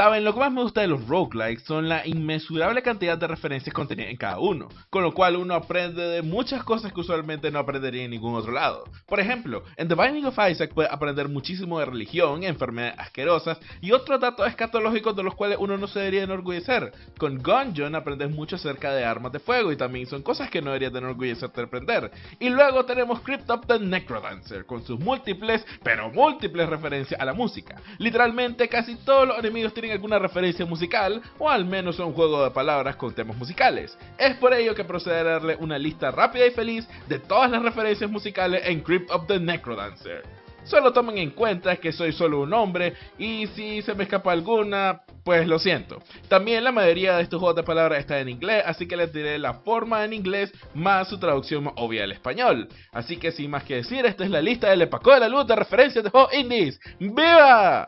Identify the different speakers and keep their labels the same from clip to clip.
Speaker 1: Saben, lo que más me gusta de los roguelikes son la inmesurable cantidad de referencias contenidas en cada uno, con lo cual uno aprende de muchas cosas que usualmente no aprendería en ningún otro lado. Por ejemplo, en The Binding of Isaac puede aprender muchísimo de religión, enfermedades asquerosas y otros datos escatológicos de los cuales uno no se debería enorgullecer. Con Gungeon aprendes mucho acerca de armas de fuego y también son cosas que no deberías de enorgullecerte de aprender. Y luego tenemos Crypt of the Necrodancer, con sus múltiples, pero múltiples referencias a la música. Literalmente casi todos los enemigos tienen alguna referencia musical, o al menos un juego de palabras con temas musicales. Es por ello que procederé a darle una lista rápida y feliz de todas las referencias musicales en Crypt of the Necrodancer. Solo tomen en cuenta que soy solo un hombre y si se me escapa alguna, pues lo siento. También la mayoría de estos juegos de palabras está en inglés, así que les diré la forma en inglés más su traducción obvia al español. Así que sin más que decir, esta es la lista del Epaco de la Luz de referencias de juegos indies. ¡Viva!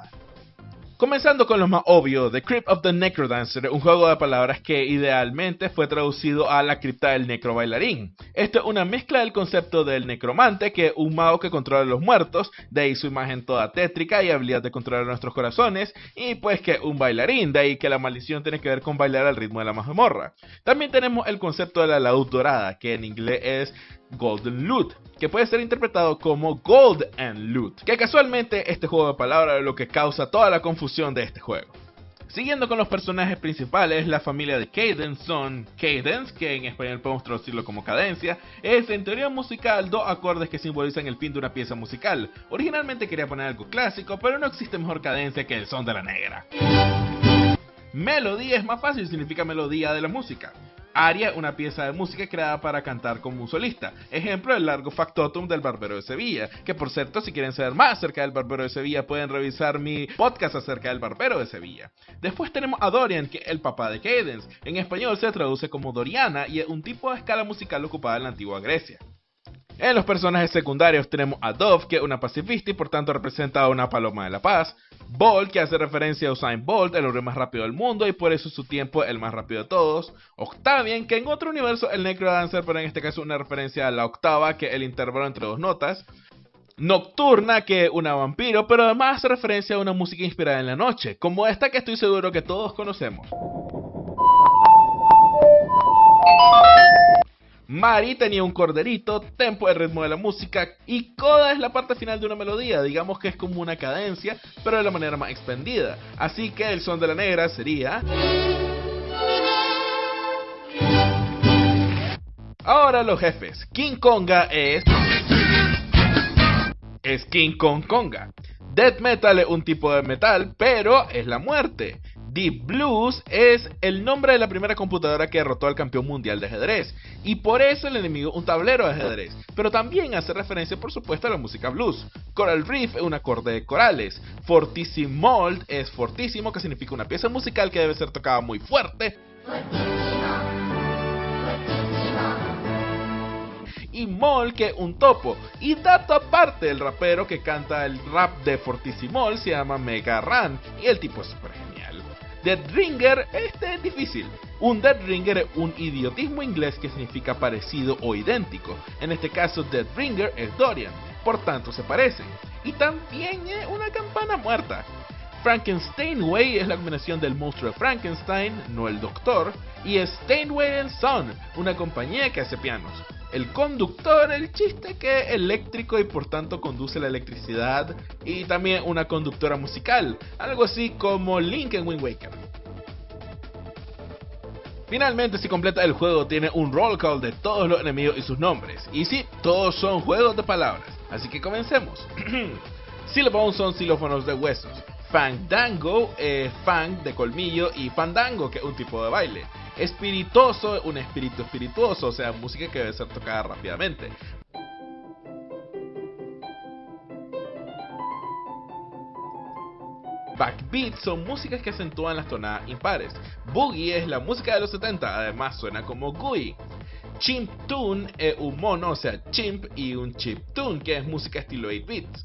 Speaker 1: Comenzando con lo más obvio, The Crypt of the Necrodancer, un juego de palabras que idealmente fue traducido a la cripta del necro bailarín. Esto es una mezcla del concepto del necromante, que es un mago que controla a los muertos, de ahí su imagen toda tétrica y habilidad de controlar nuestros corazones, y pues que un bailarín, de ahí que la maldición tiene que ver con bailar al ritmo de la mazmorra. También tenemos el concepto de la laúd dorada, que en inglés es Golden Loot, que puede ser interpretado como Gold and Loot, que casualmente este juego de palabras es lo que causa toda la confusión de este juego. Siguiendo con los personajes principales, la familia de Cadence son Cadence, que en español podemos traducirlo como cadencia, es en teoría musical dos acordes que simbolizan el fin de una pieza musical. Originalmente quería poner algo clásico, pero no existe mejor cadencia que el son de la negra. Melodía es más fácil, significa melodía de la música. Aria, una pieza de música creada para cantar como un solista. Ejemplo, el largo factotum del Barbero de Sevilla. Que por cierto, si quieren saber más acerca del Barbero de Sevilla, pueden revisar mi podcast acerca del Barbero de Sevilla. Después tenemos a Dorian, que el papá de Cadence. En español se traduce como Doriana y es un tipo de escala musical ocupada en la antigua Grecia. En los personajes secundarios tenemos a Dove, que es una pacifista y por tanto representa a una paloma de la paz. Bolt, que hace referencia a Usain Bolt, el hombre más rápido del mundo y por eso su tiempo el más rápido de todos. Octavian, que en otro universo el Necrodancer, pero en este caso una referencia a la octava, que es el intervalo entre dos notas. Nocturna, que una vampiro, pero además hace referencia a una música inspirada en la noche, como esta que estoy seguro que todos conocemos. Mari tenía un corderito, tempo el ritmo de la música y coda es la parte final de una melodía, digamos que es como una cadencia, pero de la manera más expandida. Así que el son de la negra sería... Ahora los jefes. King Konga es... Es King Kong Konga. Death Metal es un tipo de metal, pero es la muerte. Deep Blues es el nombre de la primera computadora que derrotó al campeón mundial de ajedrez, y por eso el enemigo un tablero de ajedrez, pero también hace referencia por supuesto a la música blues. Coral Reef es un acorde de corales, Fortissimold es fortísimo, que significa una pieza musical que debe ser tocada muy fuerte. y Mol que un topo. Y dato aparte, el rapero que canta el rap de Fortissimol se llama Mega Ran y el tipo es super. Dead Ringer, este es difícil. Un Dead Ringer es un idiotismo inglés que significa parecido o idéntico. En este caso, Dead Ringer es Dorian, por tanto se parecen. Y también es una campana muerta. Frankensteinway es la combinación del monstruo de Frankenstein, no el doctor, y Steinway Son, una compañía que hace pianos. El conductor, el chiste que es eléctrico y por tanto conduce la electricidad, y también una conductora musical, algo así como Link en Wind Waker. Finalmente, si completa el juego, tiene un roll call de todos los enemigos y sus nombres. Y sí, todos son juegos de palabras. Así que comencemos. Xylophone son xilófonos de huesos. Fandango es fang de colmillo y fandango que es un tipo de baile. Espirituoso, un espíritu espirituoso, o sea, música que debe ser tocada rápidamente. Backbeat son músicas que acentúan las tonadas impares. Boogie es la música de los 70, además suena como GUI. Chimp Tune es un mono, o sea, chimp, y un chip tune, que es música estilo 8 bits.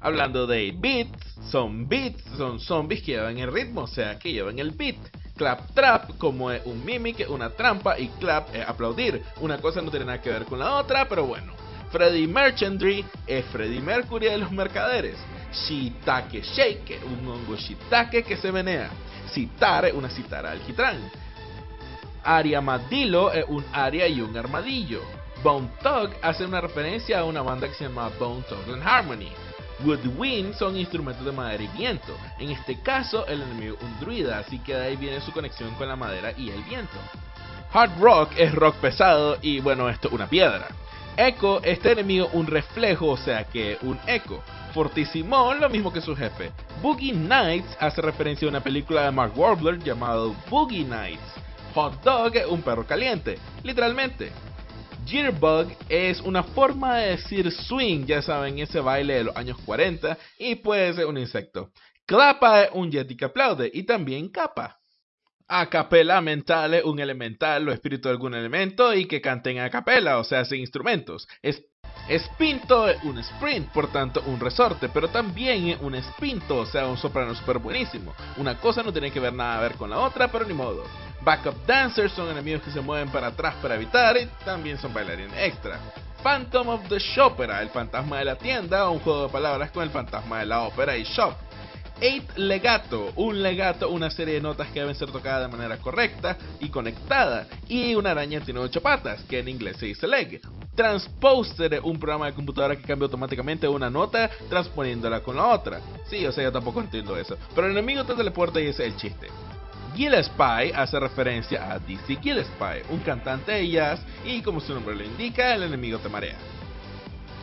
Speaker 1: Hablando de 8 bits, son beats, son zombies que llevan el ritmo, o sea, que llevan el beat. Clap Trap como es un mimic, una trampa y clap es aplaudir. Una cosa no tiene nada que ver con la otra, pero bueno. Freddy Merchantry es Freddy Mercury de los mercaderes. Shitake Shake, un hongo shiitake que se menea. citar una citara alquitrán. Ariamadillo es un aria y un armadillo. Bone Thug hace una referencia a una banda que se llama Bone Thug and Harmony. Woodwind son instrumentos de madera y viento. En este caso, el enemigo un druida, así que de ahí viene su conexión con la madera y el viento. Hard rock es rock pesado y bueno, esto es una piedra. Echo, este enemigo un reflejo, o sea que un eco. Fortissimon, lo mismo que su jefe. Boogie Nights hace referencia a una película de Mark Warbler llamado Boogie Nights. Hot Dog, un perro caliente, literalmente. Jitterbug es una forma de decir swing, ya saben, ese baile de los años 40, y puede ser un insecto. Clapa es un yeti que aplaude, y también capa. A capela mental es un elemental o espíritu de algún elemento y que canten a capela, o sea, sin instrumentos. Es Espinto es un sprint, por tanto un resorte, pero también es un espinto, o sea, un soprano super buenísimo. Una cosa no tiene que ver nada a ver con la otra, pero ni modo. Backup dancers son enemigos que se mueven para atrás para evitar y también son bailarines extra. Phantom of the Shopera, el fantasma de la tienda, un juego de palabras con el fantasma de la ópera y shop. Eight Legato, un legato, una serie de notas que deben ser tocadas de manera correcta y conectada. Y una araña tiene ocho patas, que en inglés se dice leg. Transposer, un programa de computadora que cambia automáticamente una nota transponiéndola con la otra. Sí, o sea, yo tampoco entiendo eso. Pero el enemigo te teleporta y ese es el chiste. Gillespie hace referencia a DC Gillespie, un cantante de jazz, y como su nombre lo indica, el enemigo te marea.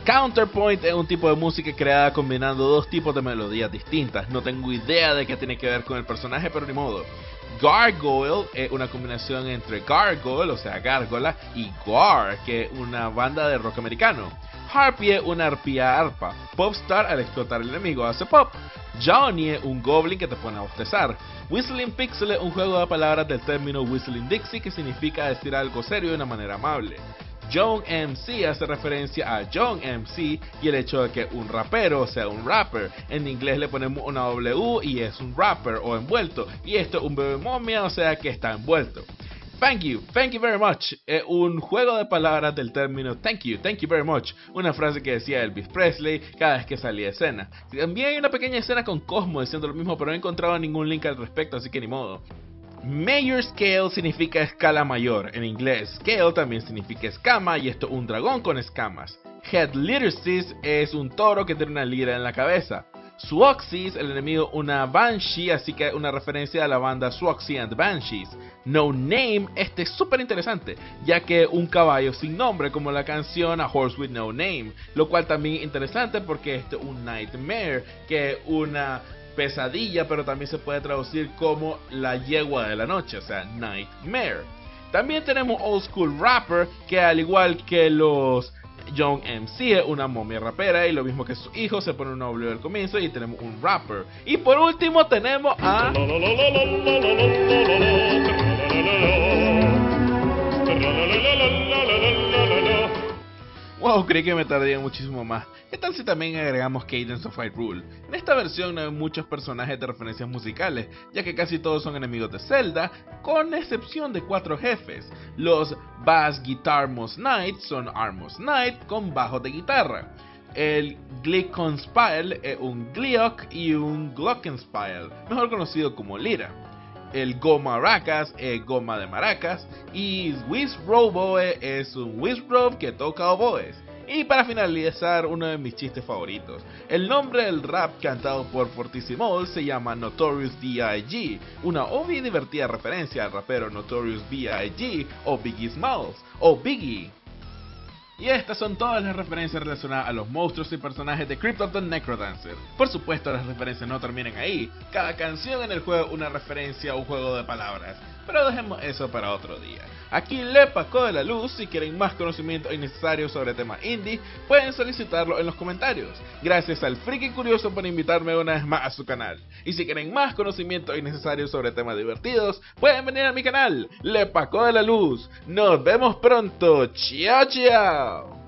Speaker 1: Counterpoint es un tipo de música creada combinando dos tipos de melodías distintas. No tengo idea de qué tiene que ver con el personaje, pero ni modo. Gargoyle es una combinación entre Gargoyle, o sea, gárgola, y Gar, que es una banda de rock americano. Harpy es una arpía arpa. Popstar al explotar el enemigo hace pop. Johnny un goblin que te pone a bostezar. Whistling Pixel es un juego de palabras del término Whistling Dixie que significa decir algo serio de una manera amable. John MC hace referencia a John MC y el hecho de que un rapero sea un rapper. En inglés le ponemos una W y es un rapper o envuelto. Y esto es un bebé momia, o sea que está envuelto. Thank you, thank you very much. Es un juego de palabras del término thank you, thank you very much. Una frase que decía Elvis Presley cada vez que salía escena. También hay una pequeña escena con Cosmo diciendo lo mismo, pero no he encontrado ningún link al respecto, así que ni modo. Major Scale significa escala mayor en inglés. Scale también significa escama y esto un dragón con escamas. Head Literacies es un toro que tiene una lira en la cabeza. Swaxis, el enemigo, una Banshee, así que una referencia a la banda Swaxy and Banshees. No Name, este es súper interesante, ya que un caballo sin nombre, como la canción A Horse with No Name, lo cual también interesante porque este es un Nightmare, que es una pesadilla, pero también se puede traducir como la yegua de la noche, o sea, Nightmare. También tenemos Old School Rapper, que al igual que los Young MC es una momia rapera y lo mismo que su hijo se pone un W al comienzo y tenemos un rapper. Y por último tenemos a... Wow, creí que me tardaría muchísimo más. ¿Qué tal si también agregamos Cadence of Rule? En esta versión no hay muchos personajes de referencias musicales, ya que casi todos son enemigos de Zelda, con excepción de cuatro jefes. Los Bass Guitar Most Knight son Armos Knight con bajo de guitarra. El Glockenspiel es un Gliok y un Glockenspiel, mejor conocido como Lira el Go Maracas es goma de maracas y Roboe es un Rob que toca oboes. Y para finalizar, uno de mis chistes favoritos. El nombre del rap cantado por Fortissimo se llama Notorious B.I.G., una obvia y divertida referencia al rapero Notorious B.I.G. o Biggie Smalls o Biggie. Y estas son todas las referencias relacionadas a los monstruos y personajes de Crypt of the Necrodancer. Por supuesto, las referencias no terminan ahí. Cada canción en el juego una referencia a un juego de palabras. Pero dejemos eso para otro día. Aquí le Paco de la Luz, si quieren más conocimiento innecesario sobre temas indie, pueden solicitarlo en los comentarios. Gracias al Friki Curioso por invitarme una vez más a su canal. Y si quieren más conocimiento innecesario sobre temas divertidos, pueden venir a mi canal, Le Paco de la Luz. Nos vemos pronto, chao chao.